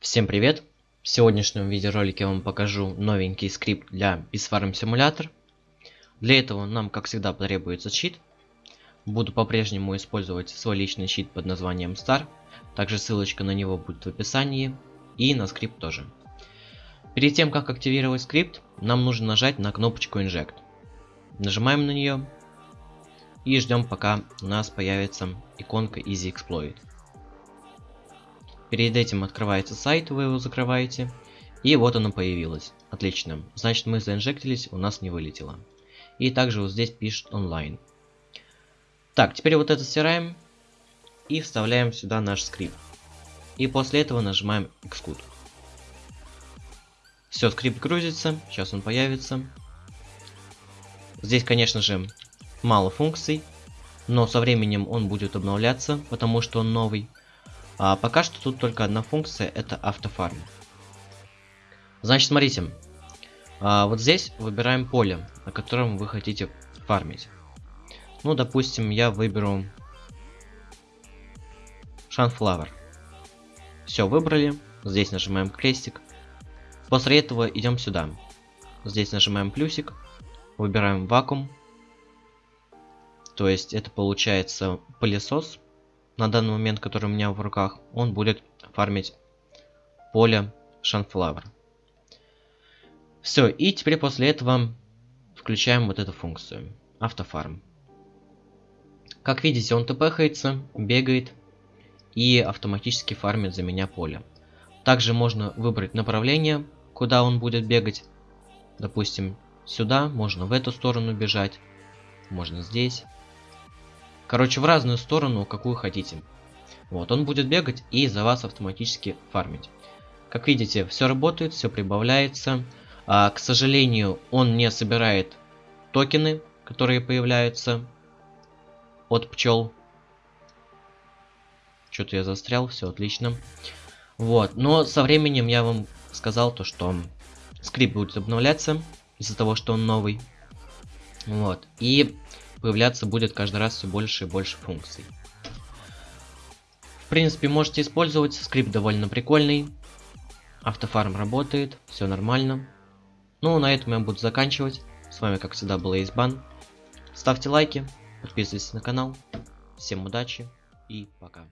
Всем привет! В сегодняшнем видеоролике я вам покажу новенький скрипт для Bisfarm Simulator. Для этого нам, как всегда, потребуется чит. Буду по-прежнему использовать свой личный чит под названием Star. Также ссылочка на него будет в описании. И на скрипт тоже. Перед тем, как активировать скрипт, нам нужно нажать на кнопочку Inject. Нажимаем на нее. И ждем, пока у нас появится иконка Easy Exploit. Перед этим открывается сайт, вы его закрываете. И вот оно появилось. Отлично. Значит мы заинжектились, у нас не вылетело. И также вот здесь пишет онлайн. Так, теперь вот это стираем. И вставляем сюда наш скрипт. И после этого нажимаем Xcode. Все, скрипт грузится. Сейчас он появится. Здесь, конечно же, мало функций. Но со временем он будет обновляться, потому что он новый. А пока что тут только одна функция, это автофарм. Значит, смотрите. А, вот здесь выбираем поле, на котором вы хотите фармить. Ну, допустим, я выберу Sunflower. Все, выбрали. Здесь нажимаем крестик. После этого идем сюда. Здесь нажимаем плюсик. Выбираем вакуум. То есть это получается пылесос на данный момент, который у меня в руках, он будет фармить поле Sunflower. Все, и теперь после этого включаем вот эту функцию. Автофарм. Как видите, он тпхается, бегает и автоматически фармит за меня поле. Также можно выбрать направление, куда он будет бегать. Допустим, сюда, можно в эту сторону бежать, можно здесь. Короче, в разную сторону, какую хотите. Вот, он будет бегать и за вас автоматически фармить. Как видите, все работает, все прибавляется. А, к сожалению, он не собирает токены, которые появляются от пчел. Что-то я застрял, все отлично. Вот, но со временем я вам сказал то, что скрипт будет обновляться из-за того, что он новый. Вот, и появляться будет каждый раз все больше и больше функций. В принципе, можете использовать, скрипт довольно прикольный. Автофарм работает, все нормально. Ну, на этом я буду заканчивать. С вами, как всегда, был Эйсбан. Ставьте лайки, подписывайтесь на канал. Всем удачи и пока.